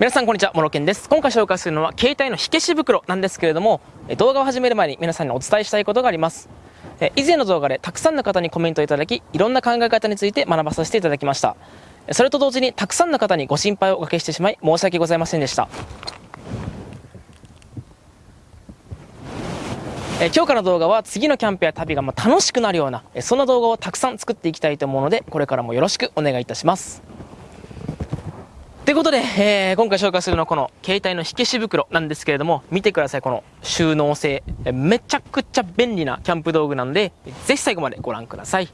皆さんこんにちは、モロケンです。今回紹介するのは携帯の火消し袋なんですけれども、動画を始める前に皆さんにお伝えしたいことがあります。以前の動画でたくさんの方にコメントいただき、いろんな考え方について学ばさせていただきました。それと同時にたくさんの方にご心配をおかけしてしまい申し訳ございませんでした。え今日からの動画は次のキャンプや旅が楽しくなるようなそんな動画をたくさん作っていきたいと思うのでこれからもよろしくお願いいたしますということで、えー、今回紹介するのはこの携帯の火消し袋なんですけれども、見てください、この収納性。めちゃくちゃ便利なキャンプ道具なんで、ぜひ最後までご覧ください。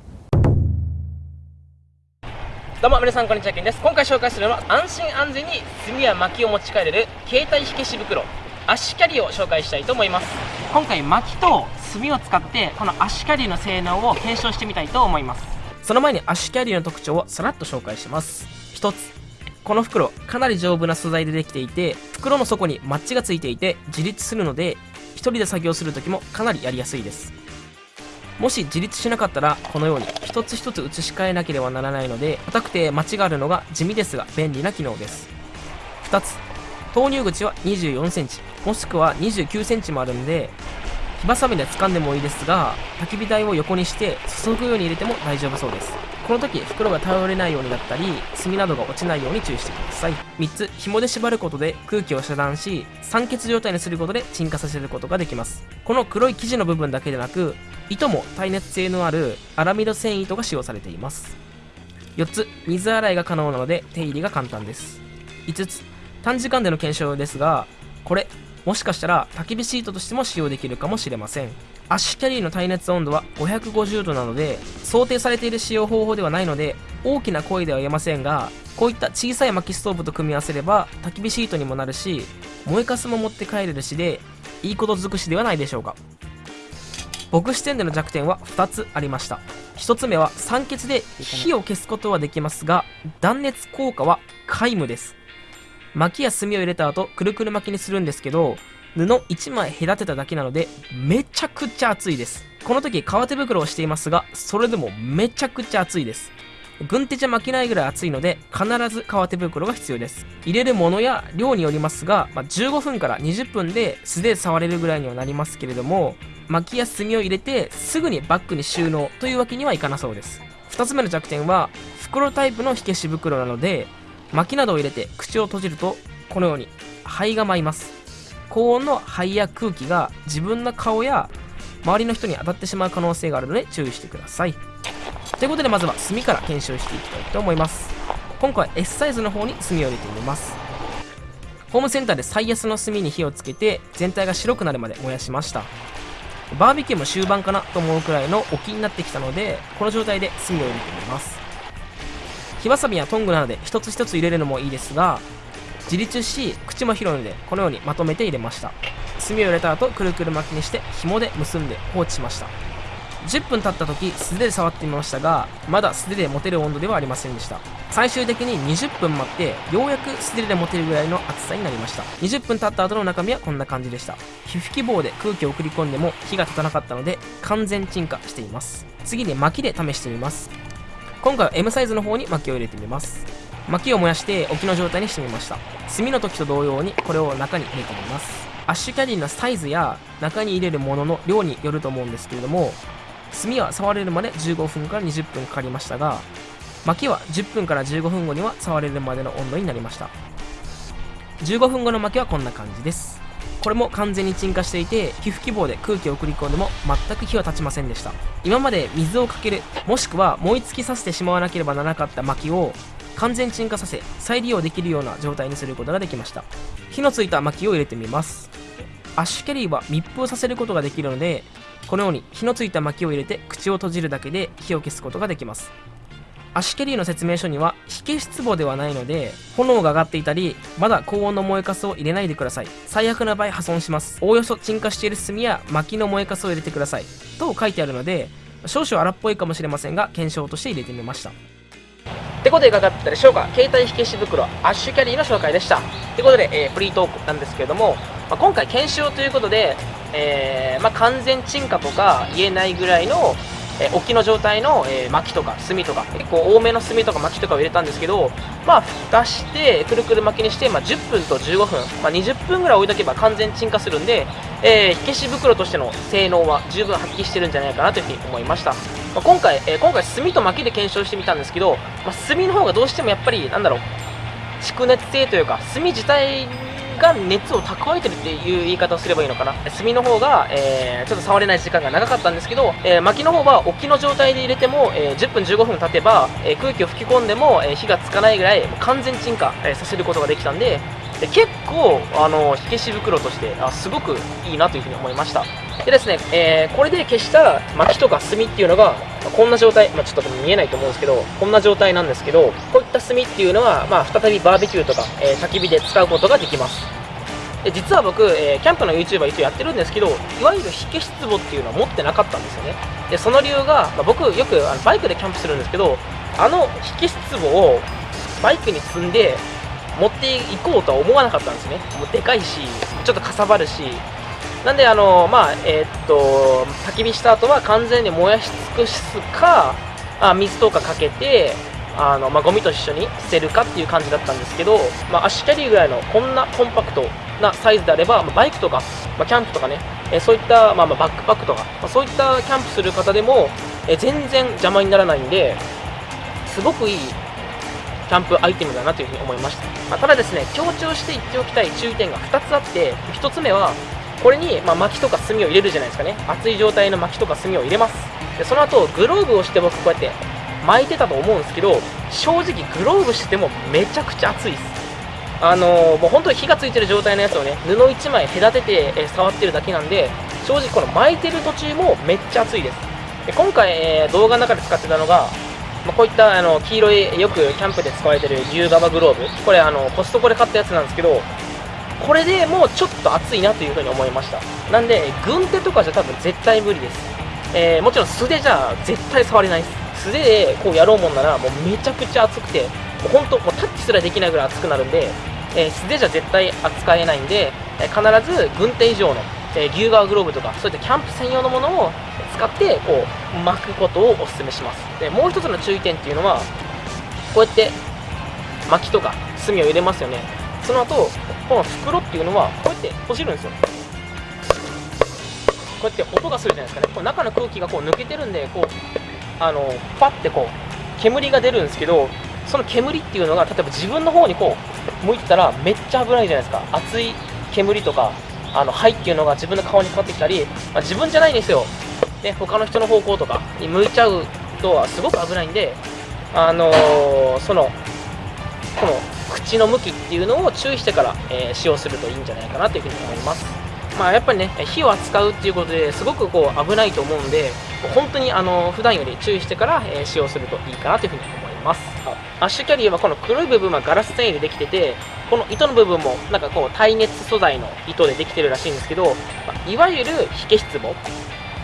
どうも皆さんこんにちは、けんです。今回紹介するのは安心安全に炭や薪を持ち帰れる携帯火消し袋、アシキャリーを紹介したいと思います。今回薪と炭を使ってこのアシキャリーの性能を検証してみたいと思います。その前にアシキャリーの特徴をさらっと紹介します。1つ、この袋かなり丈夫な素材でできていて袋の底にマッチがついていて自立するので1人で作業する時もかなりやりやすいです。もし自立しなかったらこのように一つ一つ移し替えなければならないので硬くてマチがあるのが地味ですが便利な機能です。2つ投入口は 24cm もしくは 29cm もあるんで火ばさみで掴んでもいいですが焚き火台を横にして注ぐように入れても大丈夫そうです。この時袋が倒れないようになったり炭などが落ちないように注意してください。3つ紐で縛ることで空気を遮断し酸欠状態にすることで鎮火させることができます。この黒い生地の部分だけでなく糸も耐熱性のあるアラミド繊維糸が使用されています。4つ水洗いが可能なので手入れが簡単です。5つ短時間での検証ですがこれもしかしたら焚き火シートとしても使用できるかもしれません。アッシュキャリーの耐熱温度は550度なので想定されている使用方法ではないので大きな声では言えませんがこういった小さい薪ストーブと組み合わせれば焚き火シートにもなるし燃えかすも持って帰れるしでいいこと尽くしではないでしょうか。僕視点での弱点は2つありました。1つ目は酸欠で火を消すことはできますが断熱効果は皆無です。薪や炭を入れた後くるくる巻きにするんですけど布1枚隔てただけなのでめちゃくちゃ熱いです。この時革手袋をしていますがそれでもめちゃくちゃ熱いです。軍手じゃ巻けないぐらい熱いので必ず革手袋が必要です。入れるものや量によりますが、まあ、15分から20分で素手で触れるぐらいにはなりますけれども薪や炭を入れてすぐにバッグに収納というわけにはいかなそうです。2つ目の弱点は袋タイプの火消し袋なので薪などを入れて口を閉じるとこのように灰が舞います。高温の肺や空気が自分の顔や周りの人に当たってしまう可能性があるので注意してください。ということでまずは炭から検証していきたいと思います。今回は S サイズの方に炭を入れてみます。ホームセンターで最安の炭に火をつけて全体が白くなるまで燃やしました。バーベキューも終盤かなと思うくらいの沖になってきたのでこの状態で炭を入れてみます。火わさびやトングなどで一つ一つ入れるのもいいですが自立し口も広いのでこのようにまとめて入れました。炭を入れた後くるくる巻きにして紐で結んで放置しました。10分経った時素手で触ってみましたがまだ素手で持てる温度ではありませんでした。最終的に20分待ってようやく素手で持てるぐらいの厚さになりました。20分経った後の中身はこんな感じでした。皮膚希望で空気を送り込んでも火が立たなかったので完全鎮火しています。次に薪で試してみます。今回は M サイズの方に薪を入れてみます。薪を燃やして沖の状態にしてみました。炭の時と同様にこれを中に入れてみます。アッシュキャリーのサイズや中に入れるものの量によると思うんですけれども炭は触れるまで15分から20分かかりましたが薪は10分から15分後には触れるまでの温度になりました。15分後の薪はこんな感じです。これも完全に鎮火していて皮膚希望で空気を送り込んでも全く火は立ちませんでした。今まで水をかけるもしくは燃え尽きさせてしまわなければならなかった薪を完全鎮火させ再利用できるような状態にすることができました。火のついた薪を入れてみます。アッシュキャリーは密封させることができるのでこのように火のついた薪を入れて口を閉じるだけで火を消すことができます。アッシュキャリーの説明書には火消し壺ではないので炎が上がっていたりまだ高温の燃えかすを入れないでください。最悪な場合破損します。おおよそ鎮火している炭や薪の燃えかすを入れてください。と書いてあるので少々荒っぽいかもしれませんが検証として入れてみました。ってことでいかがだったでしょうか。携帯火消し袋アッシュキャリーの紹介でした。ってことで、えー、フリートークなんですけれども、まあ、今回検証ということで、えー、まあ、完全鎮火とか言えないぐらいのえー、沖の状態の、え、薪とか炭とか結構多めの炭とか薪とかを入れたんですけどまあ蓋してくるくる巻きにして、まあ、10分と15分、ま、20分ぐらい置いとけば完全鎮火するんで、え、火消し袋としての性能は十分発揮してるんじゃないかなというふうに思いました、まあ、今回、えー、今回炭と薪で検証してみたんですけど、まあ、炭の方がどうしてもやっぱりなんだろう蓄熱性というか炭自体が熱を蓄えてるっていう言い方をすればいいのかな。炭の方が、えー、ちょっと触れない時間が長かったんですけど、えー、薪の方は沖の状態で入れても、えー、10分15分経てば、え空気を吹き込んでも、え火がつかないぐらい完全鎮火、えさせることができたんでで結構あの火消し袋としてあすごくいいなというふうに思いました。でですね、えー、これで消した薪とか炭っていうのが、こんな状態、まあ、ちょっと見えないと思うんですけどこんな状態なんですけどこういった炭っていうのは、まあ、再びバーベキューとか、えー、焚き火で使うことができます。で実は僕、えー、キャンプの YouTuber 一応やってるんですけどいわゆる火消し壺っていうのは持ってなかったんですよね。でその理由が、まあ、僕よくあのバイクでキャンプするんですけどあの火消し壺をバイクに積んで持っていこうとは思わなかったんですね。もうでかいしちょっとかさばるし。なんであのまあえー、っと焚き火した後は完全に燃やし尽くすかあ水とかかけてあの、まあ、ゴミと一緒に捨てるかっていう感じだったんですけど、まあ、足キャリーぐらいのこんなコンパクトなサイズであれば、まあ、バイクとか、まあ、キャンプとかね、えそういった、まあ、まあバックパックとか、まあ、そういったキャンプする方でも、え全然邪魔にならないんですごくいいキャンプアイテムだなというふに思いました、まあ、ただですね強調して言っておきたい注意点が2つあって1つ目はこれに、まあ、薪とか炭を入れるじゃないですかね。熱い状態の薪とか炭を入れます。でその後グローブをして僕こうやって巻いてたと思うんですけど正直グローブしててもめちゃくちゃ熱いです。あのー、もう本当に火がついてる状態のやつをね布1枚隔てて、え触ってるだけなんで正直この巻いてる途中もめっちゃ熱いです。で今回、えー、動画の中で使ってたのがまあ、こういったあの黄色いよくキャンプで使われてる牛革グローブ。これあのコストコで買ったやつなんですけどこれでもうちょっと熱いなというふうに思いました。なんで軍手とかじゃ多分絶対無理です、えー、もちろん素手じゃ絶対触れないです。素手でこうやろうもんならもうめちゃくちゃ熱くてもう本当もうタッチすらできないぐらい熱くなるんで、えー、素手じゃ絶対扱えないんで、え、必ず軍手以上の、え牛革グローブとかそういったキャンプ専用のものを使ってこう巻くことをお勧めします。でもう一つの注意点っていうのはこうやって薪とか炭を入れますよね。その後この袋っていうのはこうやって閉じるんですよ。こうやって音がするじゃないですかね。こう中の空気がこう抜けてるんでこうあのパッてこう煙が出るんですけどその煙っていうのが例えば自分の方にこう向いてたらめっちゃ危ないじゃないですか。熱い煙とかあの灰っていうのが自分の顔にかかってきたり、まあ、自分じゃないんですよね、他の人の方向とかに向いちゃうとはすごく危ないんで、あのー、そのこの口の向きっていうのを注意してから、えー、使用するといいんじゃないかなというふうに思います。まあ、やっぱりね、火を扱うっていうことですごくこう危ないと思うんで、本当にあの普段より注意してから、えー、使用するといいかなというふうに思います。アッシュキャリーはこの黒い部分はガラス繊維でできてて、この糸の部分もなんかこう耐熱素材の糸でできてるらしいんですけど、まあ、いわゆる火消し壺。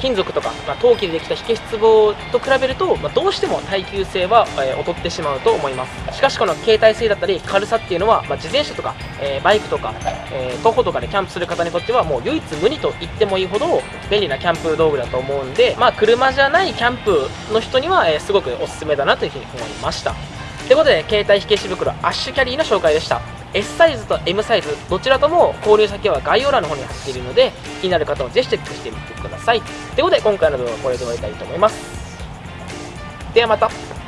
金属とか、まあ、陶器でできた火消し壺と比べると、まあ、どうしても耐久性は、えー、劣ってしまうと思います。しかしこの携帯性だったり軽さっていうのは、まあ、自転車とか、えー、バイクとか、えー、徒歩とかでキャンプする方にとってはもう唯一無二と言ってもいいほど便利なキャンプ道具だと思うんで、まあ、車じゃないキャンプの人には、え、すごくおすすめだなというふうに思いました。ということで携帯火消し袋アッシュキャリーの紹介でした。S サイズと M サイズどちらとも購入先は概要欄の方に貼っているので気になる方はぜひチェックしてみてください。ということで今回の動画はこれで終わりたいと思います。ではまた。